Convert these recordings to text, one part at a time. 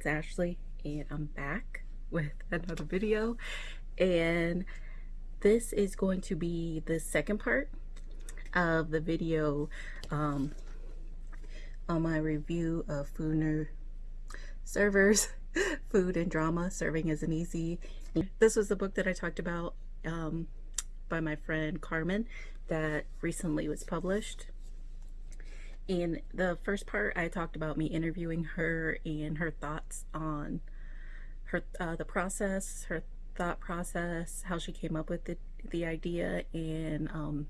it's Ashley and I'm back with another video and this is going to be the second part of the video um, on my review of Foodner Servers Food and Drama Serving Isn't Easy. This was the book that I talked about um, by my friend Carmen that recently was published in the first part I talked about me interviewing her and her thoughts on her uh, the process her thought process how she came up with the, the idea and um,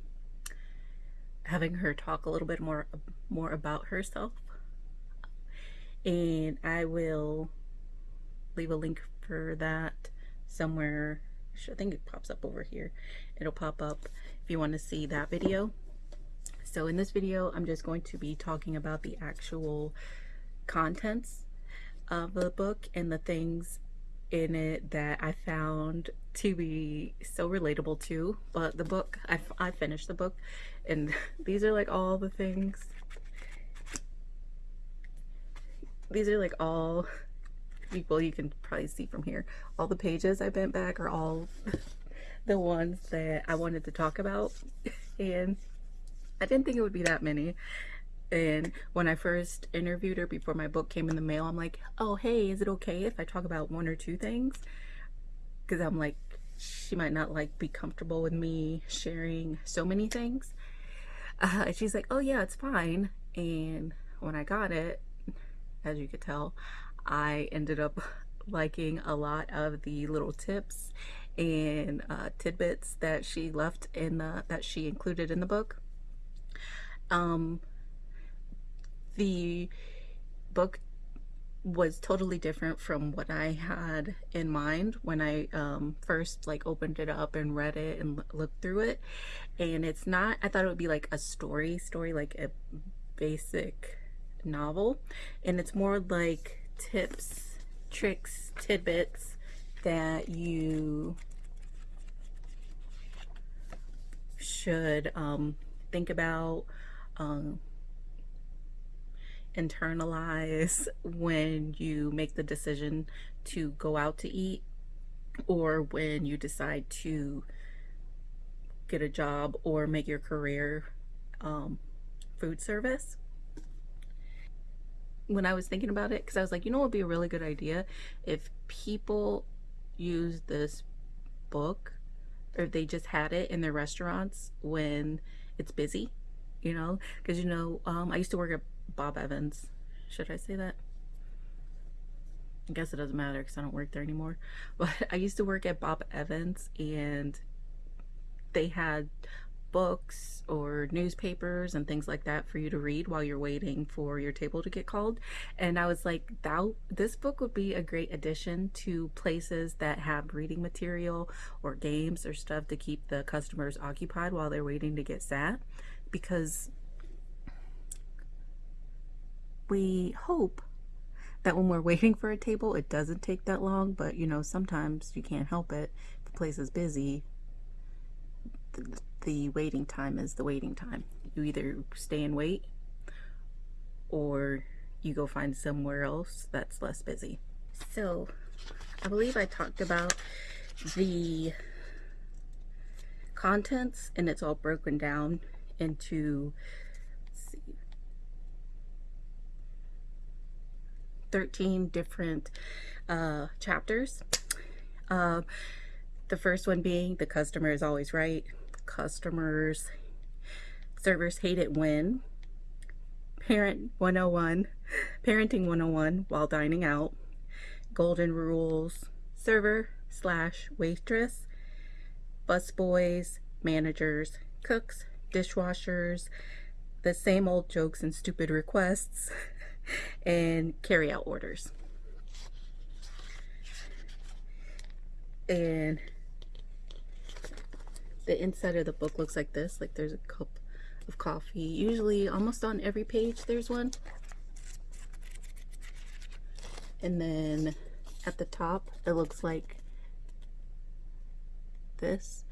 having her talk a little bit more more about herself. And I will leave a link for that somewhere. I think it pops up over here. It'll pop up if you want to see that video so in this video, I'm just going to be talking about the actual contents of the book and the things in it that I found to be so relatable to. But the book, I, I finished the book and these are like all the things. These are like all, well you can probably see from here, all the pages I bent back are all the ones that I wanted to talk about. And I didn't think it would be that many. And when I first interviewed her before my book came in the mail, I'm like, oh, hey, is it okay if I talk about one or two things? Because I'm like, she might not like be comfortable with me sharing so many things. Uh, she's like, oh yeah, it's fine. And when I got it, as you could tell, I ended up liking a lot of the little tips and uh, tidbits that she left in the that she included in the book um, the book was totally different from what I had in mind when I um, first like opened it up and read it and looked through it. And it's not I thought it would be like a story story like a basic novel. And it's more like tips tricks tidbits that you should um, think about um, internalize when you make the decision to go out to eat or when you decide to get a job or make your career um, food service. When I was thinking about it, because I was like, you know what would be a really good idea if people use this book or if they just had it in their restaurants when it's busy you know? Because you know um, I used to work at Bob Evans. Should I say that? I guess it doesn't matter because I don't work there anymore. But I used to work at Bob Evans and they had books or newspapers and things like that for you to read while you're waiting for your table to get called. And I was like that this book would be a great addition to places that have reading material or games or stuff to keep the customers occupied while they're waiting to get sat because we hope that when we're waiting for a table, it doesn't take that long, but you know, sometimes you can't help it. If the place is busy, the, the waiting time is the waiting time. You either stay and wait or you go find somewhere else that's less busy. So I believe I talked about the contents and it's all broken down into see, 13 different uh, chapters. Uh, the first one being the customer is always right. Customers, servers hate it when. Parent 101, Parenting 101 while dining out. Golden rules, server slash waitress, busboys, managers, cooks, dishwashers, the same old jokes and stupid requests, and carry out orders. And the inside of the book looks like this, like there's a cup of coffee. Usually almost on every page there's one. And then at the top it looks like this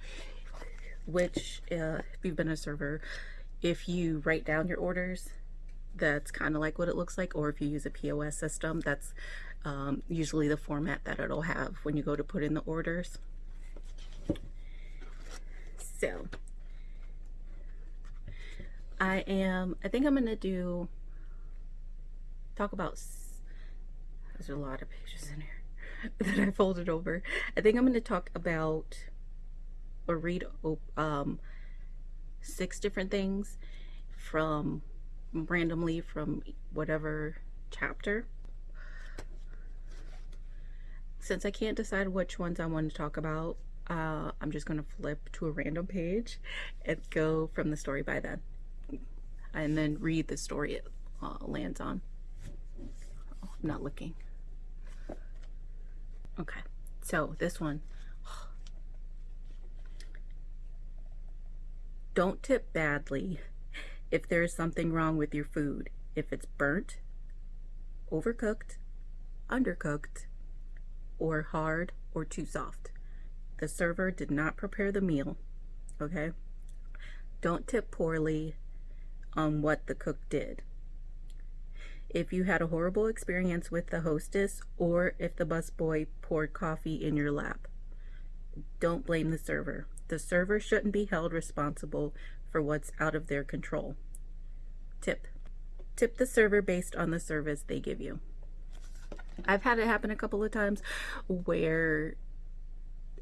which uh, if you've been a server, if you write down your orders, that's kind of like what it looks like. Or if you use a POS system, that's um, usually the format that it'll have when you go to put in the orders. So I am, I think I'm going to do, talk about, there's a lot of pages in here that I folded over. I think I'm going to talk about or read um, six different things from randomly from whatever chapter. Since I can't decide which ones I want to talk about, uh, I'm just going to flip to a random page and go from the story by then. And then read the story it uh, lands on. Oh, I'm not looking. Okay, so this one. Don't tip badly if there is something wrong with your food. If it's burnt, overcooked, undercooked, or hard or too soft. The server did not prepare the meal, okay? Don't tip poorly on what the cook did. If you had a horrible experience with the hostess or if the busboy poured coffee in your lap, don't blame the server. The server shouldn't be held responsible for what's out of their control. Tip. Tip the server based on the service they give you. I've had it happen a couple of times where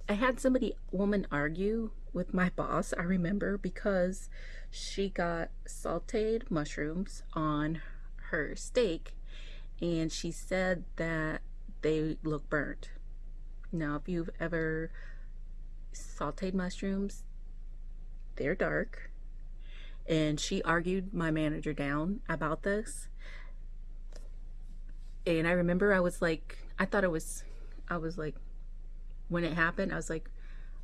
I had somebody, woman, argue with my boss, I remember, because she got sauteed mushrooms on her steak and she said that they look burnt. Now, if you've ever sauteed mushrooms, they're dark. And she argued my manager down about this. And I remember I was like, I thought it was, I was like, when it happened, I was like,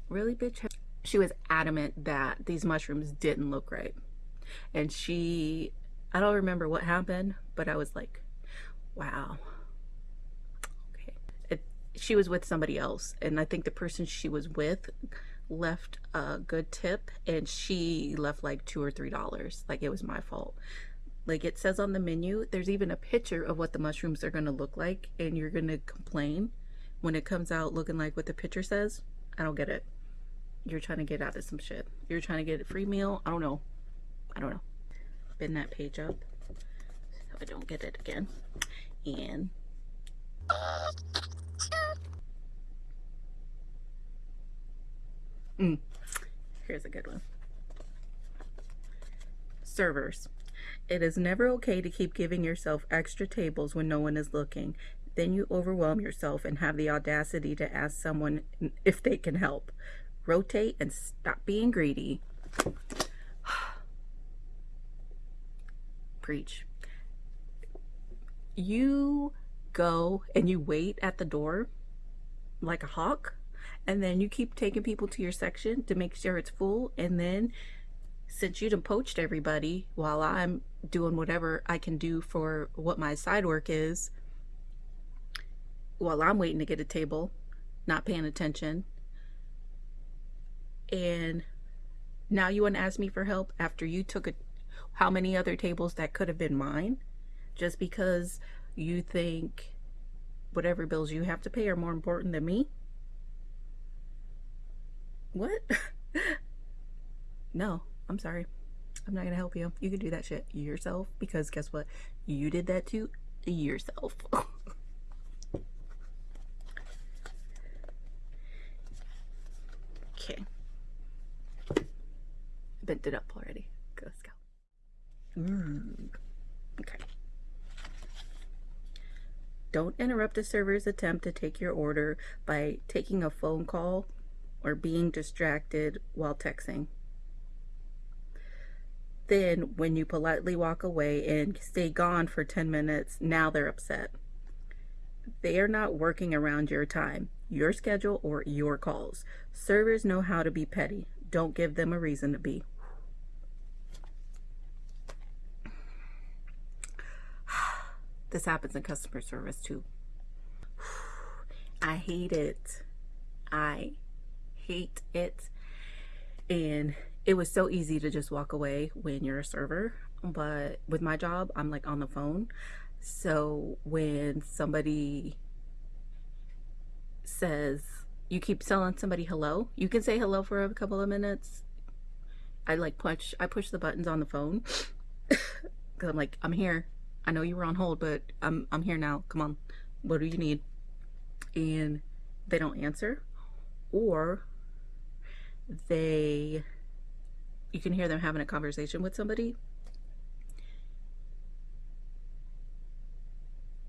really, bitch? She was adamant that these mushrooms didn't look right. And she, I don't remember what happened, but I was like, wow. She was with somebody else. And I think the person she was with left a good tip and she left like two or three dollars. Like it was my fault. Like it says on the menu, there's even a picture of what the mushrooms are going to look like and you're going to complain when it comes out looking like what the picture says, I don't get it. You're trying to get out of some shit. You're trying to get a free meal. I don't know. I don't know. Bend that page up so I don't get it again. And mm, here's a good one. Servers. It is never okay to keep giving yourself extra tables when no one is looking. Then you overwhelm yourself and have the audacity to ask someone if they can help. Rotate and stop being greedy. Preach. You go and you wait at the door like a hawk and then you keep taking people to your section to make sure it's full and then since you done poached everybody while I'm doing whatever I can do for what my side work is while I'm waiting to get a table, not paying attention. And now you want to ask me for help after you took a, how many other tables that could have been mine just because you think whatever bills you have to pay are more important than me? What? no, I'm sorry. I'm not going to help you. You can do that shit yourself because guess what? You did that to yourself. Okay. Bent it up already. Go, let's go. Mm. Okay. Don't interrupt a server's attempt to take your order by taking a phone call or being distracted while texting. Then, when you politely walk away and stay gone for 10 minutes, now they're upset. They are not working around your time your schedule, or your calls. Servers know how to be petty. Don't give them a reason to be. This happens in customer service too. I hate it. I hate it. And it was so easy to just walk away when you're a server. But with my job, I'm like on the phone. So when somebody says you keep telling somebody hello. You can say hello for a couple of minutes. I like punch, I push the buttons on the phone because I'm like I'm here. I know you were on hold, but I'm I'm here now. Come on, what do you need? And they don't answer, or they you can hear them having a conversation with somebody.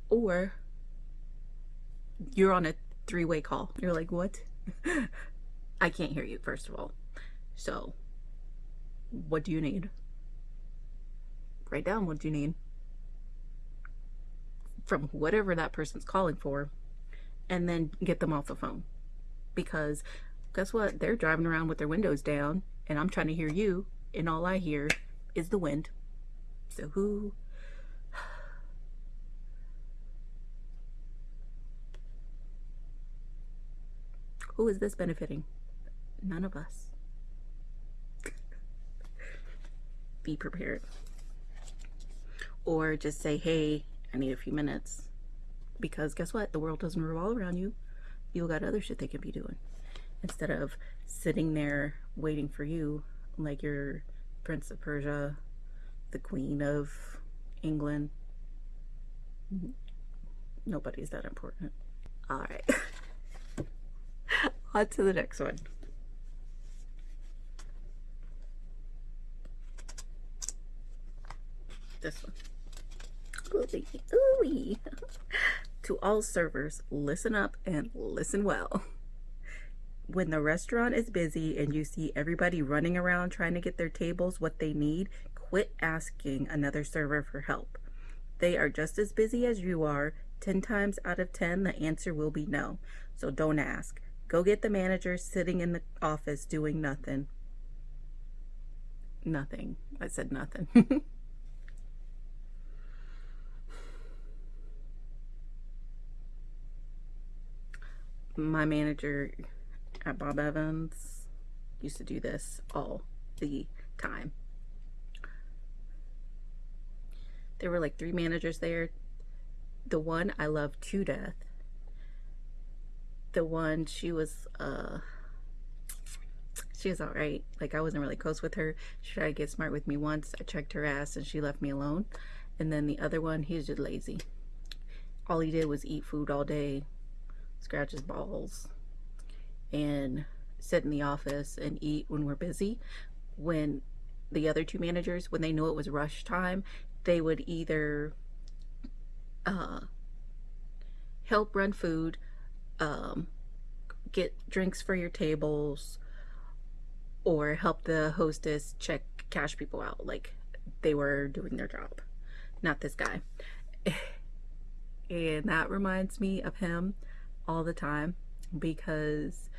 Or you're on a three-way call. You're like what? I can't hear you first of all. So what do you need? Write down what do you need from whatever that person's calling for and then get them off the phone because guess what they're driving around with their windows down and I'm trying to hear you, and all I hear is the wind. So who? Who is this benefiting? None of us. Be prepared. Or just say, hey, I need a few minutes. Because guess what? The world doesn't revolve around you. You got other shit they could be doing. Instead of sitting there waiting for you like you're Prince of Persia, the Queen of England. Nobody's that important. All right. On to the next one. This one. Ooh, ooh. to all servers, listen up and listen well when the restaurant is busy and you see everybody running around trying to get their tables what they need, quit asking another server for help. They are just as busy as you are. 10 times out of 10, the answer will be no. So don't ask. Go get the manager sitting in the office doing nothing. Nothing. I said nothing. My manager at Bob Evans. Used to do this all the time. There were like three managers there. The one I loved to death. The one she was uh she was all right. Like I wasn't really close with her. She tried to get smart with me once. I checked her ass and she left me alone. And then the other one, he was just lazy. All he did was eat food all day, scratch his balls, and sit in the office and eat when we're busy. When the other two managers, when they knew it was rush time, they would either uh, help run food, um, get drinks for your tables, or help the hostess check cash people out. Like they were doing their job. Not this guy. and that reminds me of him all the time because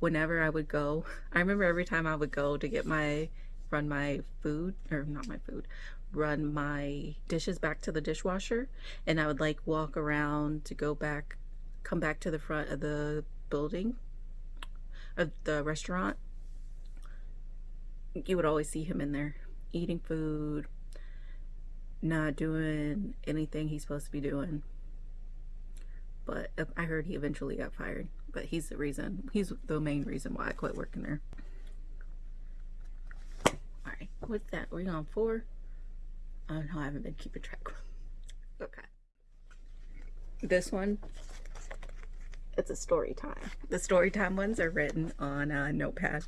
whenever I would go, I remember every time I would go to get my, run my food, or not my food, run my dishes back to the dishwasher, and I would like walk around to go back, come back to the front of the building, of the restaurant, you would always see him in there eating food, not doing anything he's supposed to be doing. But I heard he eventually got fired but he's the reason he's the main reason why I quit working there. All right what's that we're on four. Oh no I haven't been keeping track okay. This one it's a story time. The story time ones are written on a notepad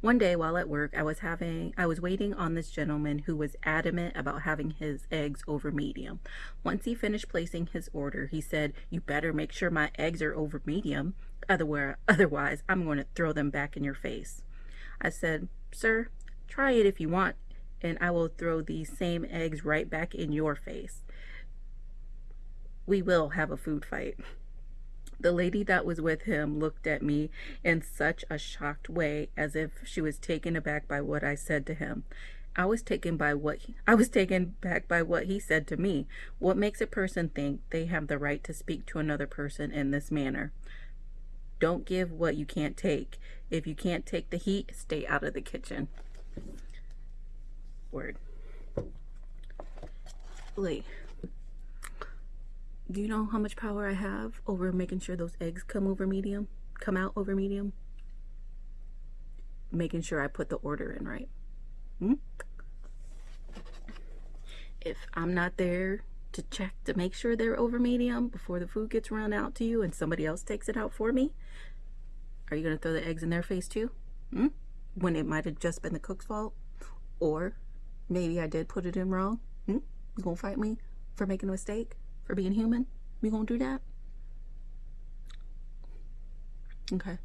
One day while at work, I was having I was waiting on this gentleman who was adamant about having his eggs over medium. Once he finished placing his order, he said, "You better make sure my eggs are over medium, otherwise otherwise I'm going to throw them back in your face." I said, "Sir, try it if you want, and I will throw these same eggs right back in your face. We will have a food fight." The lady that was with him looked at me in such a shocked way as if she was taken aback by what I said to him. I was taken by what he, I was taken back by what he said to me. What makes a person think they have the right to speak to another person in this manner? Don't give what you can't take. If you can't take the heat, stay out of the kitchen. Word. Wait Do you know how much power I have over making sure those eggs come over medium? Come out over medium? Making sure I put the order in right. Hmm? If I'm not there to check to make sure they're over medium before the food gets run out to you and somebody else takes it out for me, are you going to throw the eggs in their face too? Hmm? When it might have just been the cook's fault? Or maybe I did put it in wrong? Hmm? You gonna fight me for making a mistake? For being human? You gonna do that? Okay.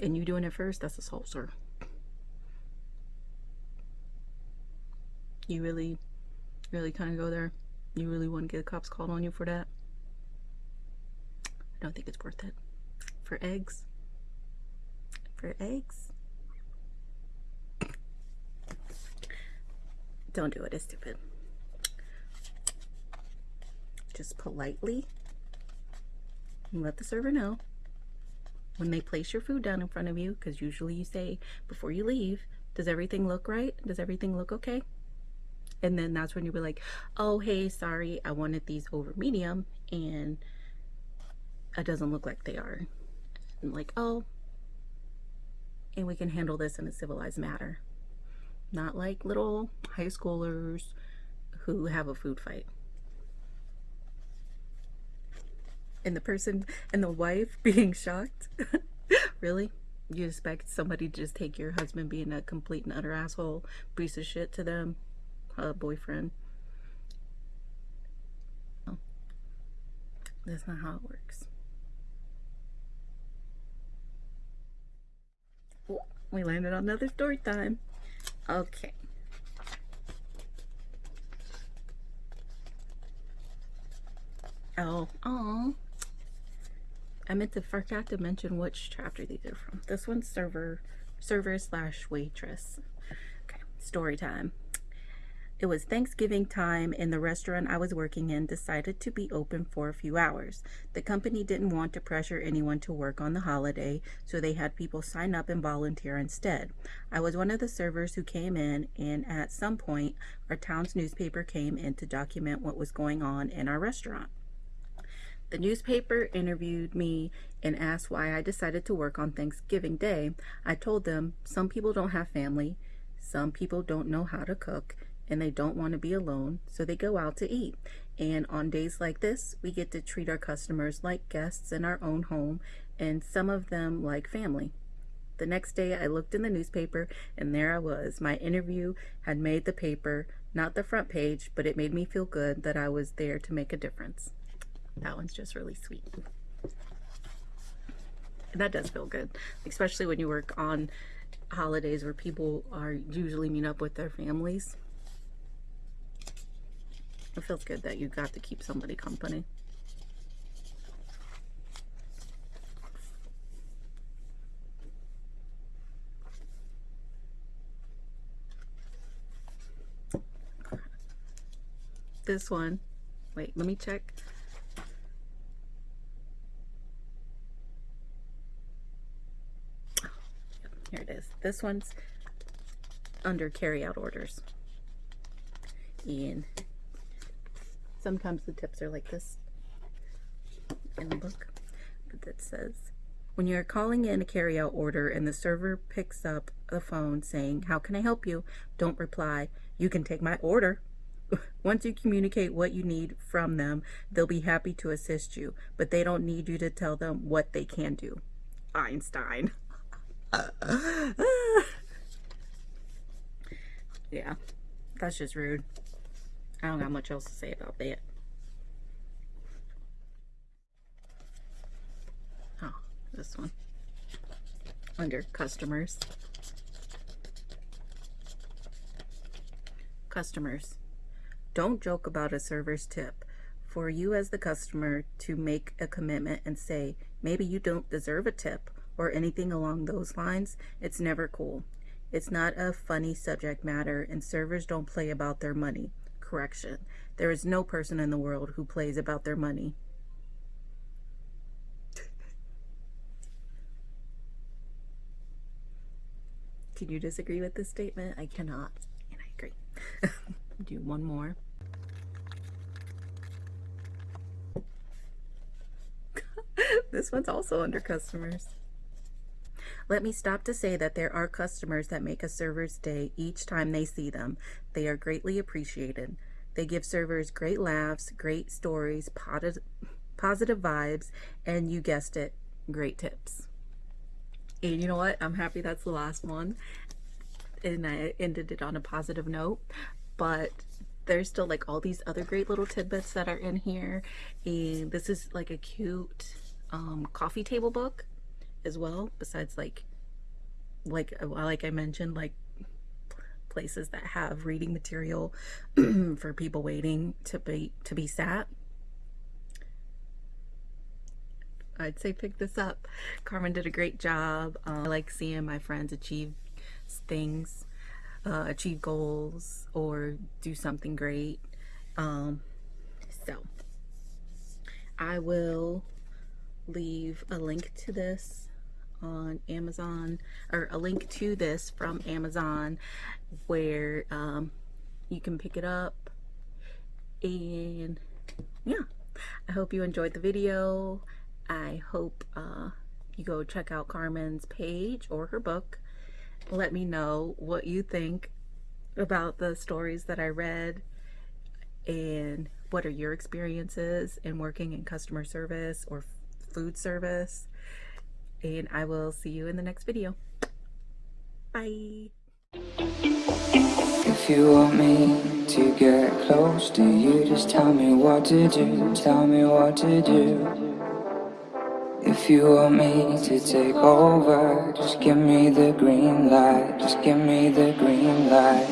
And you doing it first? That's assault, sir. You really, really kind of go there? You really want to get cops called on you for that? I don't think it's worth it. For eggs? For eggs? Don't do it, it's stupid. Just politely let the server know when they place your food down in front of you, because usually you say before you leave, does everything look right? Does everything look okay? And then that's when you be like, oh, hey, sorry, I wanted these over medium and it doesn't look like they are. And like, oh, and we can handle this in a civilized manner not like little high schoolers who have a food fight. And the person and the wife being shocked. really? You expect somebody to just take your husband being a complete and utter asshole, piece of shit to them, a boyfriend? No. That's not how it works. We landed on another story time. Okay. Oh, oh. I meant to forgot to mention which chapter these are from. This one's server, server slash waitress. Okay, story time. It was Thanksgiving time and the restaurant I was working in decided to be open for a few hours. The company didn't want to pressure anyone to work on the holiday, so they had people sign up and volunteer instead. I was one of the servers who came in and at some point our town's newspaper came in to document what was going on in our restaurant. The newspaper interviewed me and asked why I decided to work on Thanksgiving Day. I told them some people don't have family, some people don't know how to cook, and they don't want to be alone, so they go out to eat. And on days like this, we get to treat our customers like guests in our own home, and some of them like family. The next day, I looked in the newspaper, and there I was. My interview had made the paper, not the front page, but it made me feel good that I was there to make a difference. That one's just really sweet. And that does feel good, especially when you work on holidays where people are usually meet up with their families. It feels good that you got to keep somebody company. This one, wait, let me check. Here it is. This one's under carry-out orders. And Sometimes the tips are like this in the book. But it says, when you're calling in a carryout order and the server picks up the phone saying, how can I help you? Don't reply, you can take my order. Once you communicate what you need from them, they'll be happy to assist you, but they don't need you to tell them what they can do. Einstein. yeah, that's just rude. I don't got much else to say about that. Oh, this one. Under customers. Customers. Don't joke about a server's tip. For you as the customer to make a commitment and say, maybe you don't deserve a tip or anything along those lines, it's never cool. It's not a funny subject matter and servers don't play about their money correction. There is no person in the world who plays about their money. Can you disagree with this statement? I cannot, and I agree. Do one more. this one's also under customers. Let me stop to say that there are customers that make a server's day each time they see them. They are greatly appreciated. They give servers great laughs, great stories, positive, vibes, and you guessed it, great tips. And you know what? I'm happy that's the last one. And I ended it on a positive note. But there's still like all these other great little tidbits that are in here. And this is like a cute um, coffee table book as well. Besides like, like, like I mentioned, like places that have reading material for people waiting to be to be sat. I'd say pick this up. Carmen did a great job. Um, I like seeing my friends achieve things, uh, achieve goals, or do something great. Um, so I will leave a link to this on Amazon or a link to this from Amazon where um, you can pick it up. And yeah. I hope you enjoyed the video. I hope uh, you go check out Carmen's page or her book. Let me know what you think about the stories that I read and what are your experiences in working in customer service or food service and I will see you in the next video. Bye. If you want me to get close to you, just tell me what to do, tell me what to do. If you want me to take over, just give me the green light, just give me the green light.